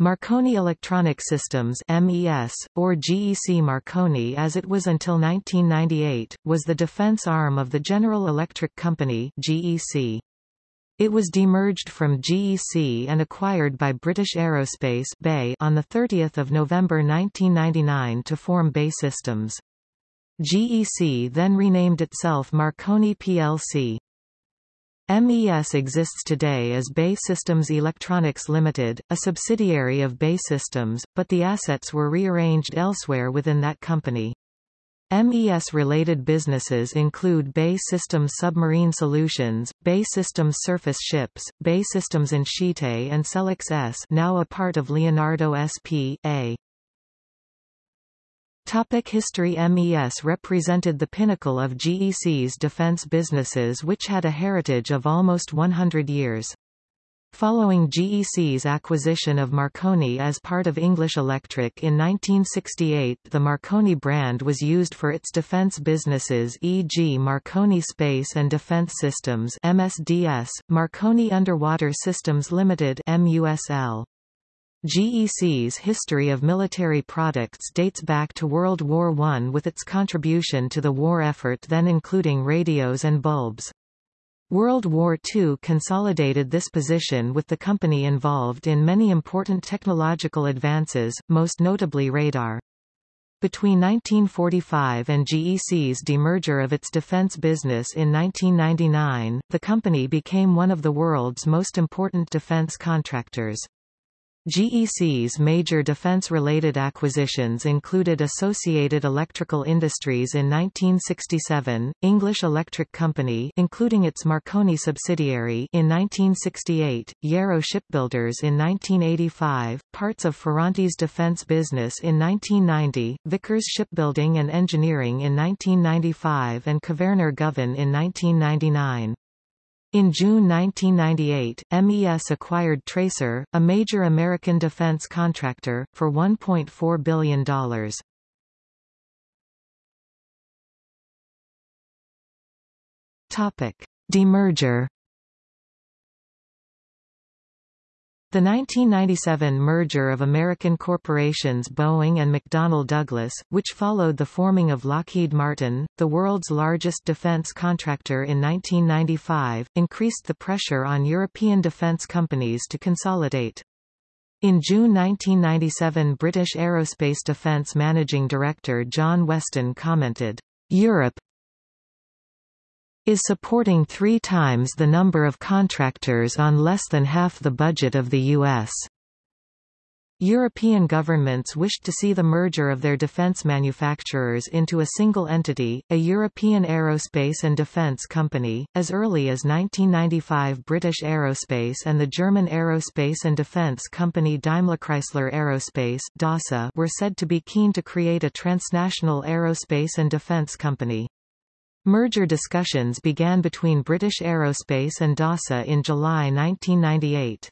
Marconi Electronic Systems MES, or GEC Marconi as it was until 1998, was the defense arm of the General Electric Company GEC. It was demerged from GEC and acquired by British Aerospace BAE on 30 November 1999 to form BAE Systems. GEC then renamed itself Marconi plc. MES exists today as BAE Systems Electronics Limited, a subsidiary of BAE Systems, but the assets were rearranged elsewhere within that company. MES-related businesses include BAE Systems Submarine Solutions, BAE Systems Surface Ships, BAE Systems Insyte and Selex ES now a part of Leonardo S.p.A. Topic History MES represented the pinnacle of GEC's defense businesses which had a heritage of almost 100 years. Following GEC's acquisition of Marconi as part of English Electric in 1968 the Marconi brand was used for its defense businesses e.g. Marconi Space and Defense Systems MSDS, Marconi Underwater Systems Limited MUSL. GEC's history of military products dates back to World War I with its contribution to the war effort then including radios and bulbs. World War II consolidated this position with the company involved in many important technological advances, most notably radar. Between 1945 and GEC's demerger of its defense business in 1999, the company became one of the world's most important defense contractors. GEC's major defense-related acquisitions included Associated Electrical Industries in 1967, English Electric Company including its Marconi subsidiary in 1968, Yarrow Shipbuilders in 1985, parts of Ferranti's defense business in 1990, Vickers Shipbuilding and Engineering in 1995 and Kvaerner Govan in 1999. In June 1998, MES acquired Tracor, a major American defense contractor, for $1.4 billion. Topic. Demerger The 1997 merger of American corporations Boeing and McDonnell Douglas, which followed the forming of Lockheed Martin, the world's largest defense contractor in 1995, increased the pressure on European defense companies to consolidate. In June 1997 British Aerospace Defence Managing Director John Weston commented, Europe, is supporting three times the number of contractors on less than half the budget of the U.S. European governments wished to see the merger of their defence manufacturers into a single entity, a European aerospace and defence company. As early as 1995 British Aerospace and the German aerospace and defence company DaimlerChrysler Aerospace DASA were said to be keen to create a transnational aerospace and defence company. Merger discussions began between British Aerospace and DASA in July 1998.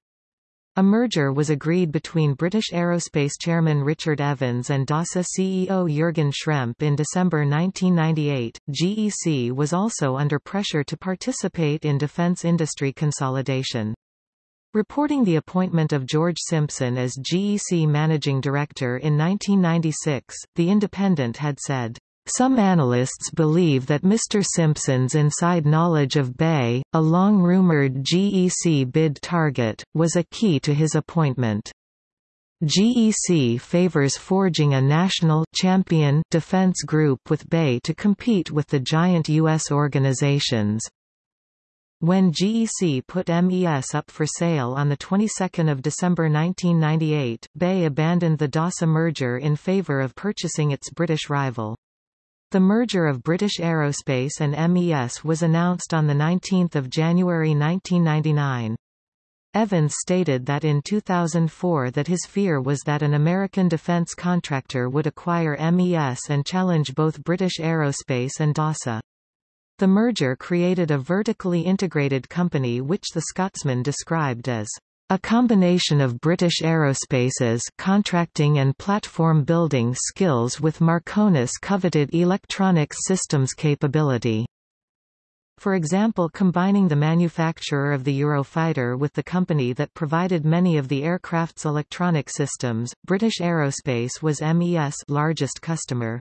A merger was agreed between British Aerospace chairman Richard Evans and DASA CEO Jürgen Schrempp in December 1998. GEC was also under pressure to participate in defence industry consolidation. Reporting the appointment of George Simpson as GEC managing director in 1996, The Independent had said, some analysts believe that Mr. Simpson's inside knowledge of BAE, a long-rumored GEC bid target, was a key to his appointment. GEC favors forging a national champion defense group with BAE to compete with the giant U.S. organizations. When GEC put MES up for sale on the 22nd of December 1998, BAE abandoned the DASA merger in favor of purchasing its British rival. The merger of British Aerospace and MES was announced on 19 January 1999. Evans stated that in 2004 that his fear was that an American defense contractor would acquire MES and challenge both British Aerospace and DASA. The merger created a vertically integrated company which the Scotsman described as a combination of British Aerospace's contracting and platform building skills with Marconi's coveted electronic systems capability. For example combining the manufacturer of the Eurofighter with the company that provided many of the aircraft's electronic systems, British Aerospace was MES largest customer.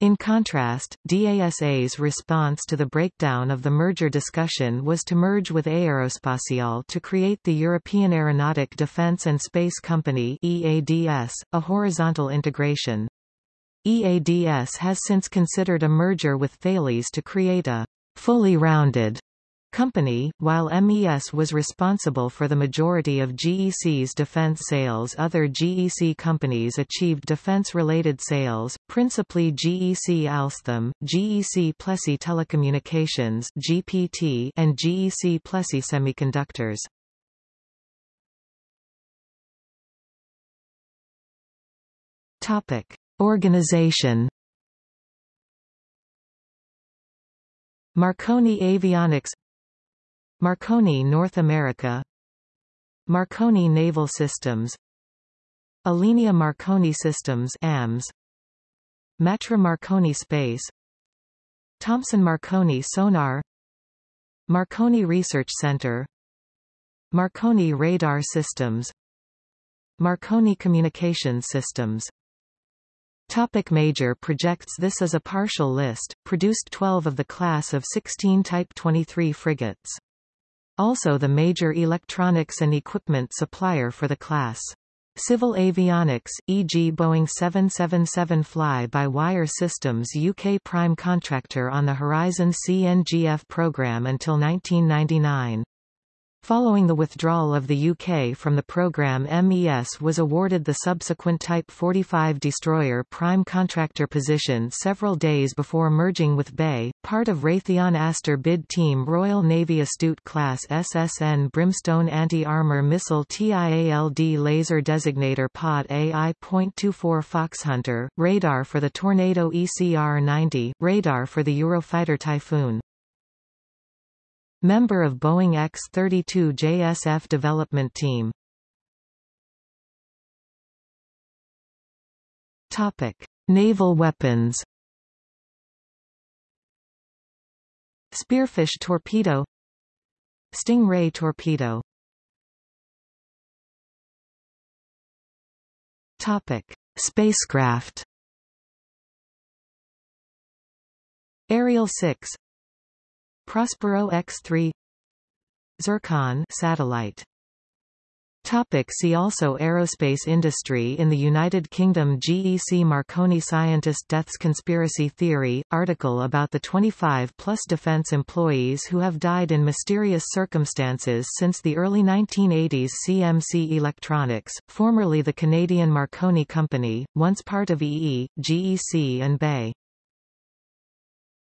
In contrast, DASA's response to the breakdown of the merger discussion was to merge with Aerospatiale to create the European Aeronautic Defence and Space Company EADS, a horizontal integration. EADS has since considered a merger with Thales to create a fully rounded company, while MES was responsible for the majority of GEC's defense sales other GEC companies achieved defense-related sales, principally GEC Alstom, GEC Plessey Telecommunications GPT and GEC Plessey Semiconductors. Topic. Organization Marconi Avionics Marconi North America. Marconi Naval Systems. Alenia Marconi Systems AMS Matra Marconi Space. Thomson Marconi Sonar. Marconi Research Center. Marconi Radar Systems. Marconi Communications Systems. Topic major projects This is a partial list, produced 12 of the class of 16 Type 23 frigates. Also the major electronics and equipment supplier for the class. Civil avionics, e.g. Boeing 777 fly-by-wire systems UK prime contractor on the Horizon CNGF program until 1999. Following the withdrawal of the UK from the programme MES was awarded the subsequent Type 45 destroyer prime contractor position several days before merging with BAE, part of Raytheon ASTOR bid team Royal Navy Astute class SSN Brimstone anti-armor missile TIALD laser designator pod AI.24 Foxhunter, radar for the Tornado ECR-90, radar for the Eurofighter Typhoon. Member of Boeing X-32 JSF development team. Topic: Naval weapons. Spearfish torpedo Stingray torpedo Topic: Spacecraft Ariel 6 Prospero X3 Zircon satellite Topic see also Aerospace industry In the United Kingdom GEC Marconi Scientist Deaths Conspiracy Theory, article about the 25-plus defense employees who have died in mysterious circumstances since the early 1980s CMC Electronics, formerly the Canadian Marconi Company, once part of EE, GEC and BAE.